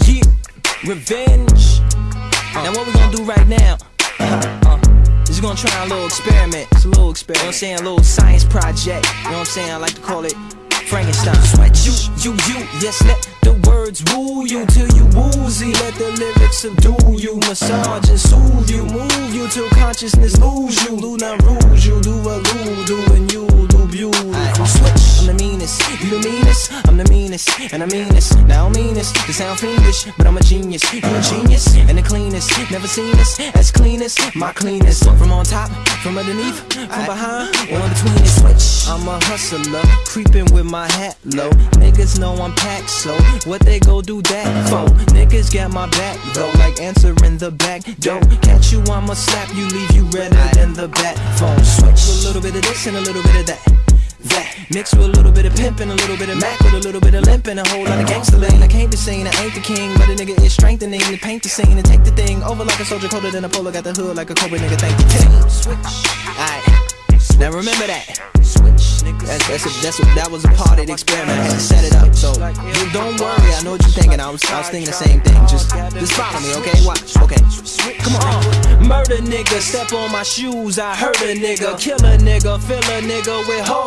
Yeah, revenge. Now what we gonna do right now? Uh, is gonna try a little experiment. It's a little experiment. You know what I'm saying? A little science project. You know what I'm saying? I like to call it Frankenstein. Sweat you, you, you. Yes, let the words woo you till you woozy. Let the lyrics subdue you, massage and soothe you, move you till consciousness lose you. Do Luna rouge you, do a I'm the meanest, you the meanest, I'm the meanest, and I mean this. Now I don't mean this to sound fiendish, but I'm a genius. You a genius, and the cleanest. Never seen this as cleanest, my cleanest. From on top, from underneath, from behind, or in between it. Switch. I'm a hustler, creeping with my hat low. Niggas know I'm packed, so what they go do that for? Niggas got my back though, like answering the back door. Catch you, I'ma slap you, leave you redder than the bat phone. Switch a little bit of this and a little bit of that. That mixed with a little bit of pimping, a little bit of Mac with a little bit of limping, a whole lot of gangster lane. I can't be seen, I ain't the king, but a nigga is strengthening to paint the scene and take the thing over like a soldier colder than a polo. Got the hood like a cobra nigga. Thank the team. Switch. Alright. Now remember that. Switch. That's, that's, a, that's a, that was a part of the experiment. I had to set it up. So you don't worry. I know what you're thinking. I was, I was thinking the same thing. Just, just follow me, okay? Watch. Okay. Come on. Murder nigga, step on my shoes. I hurt a nigga, kill a nigga, fill a nigga with hoes.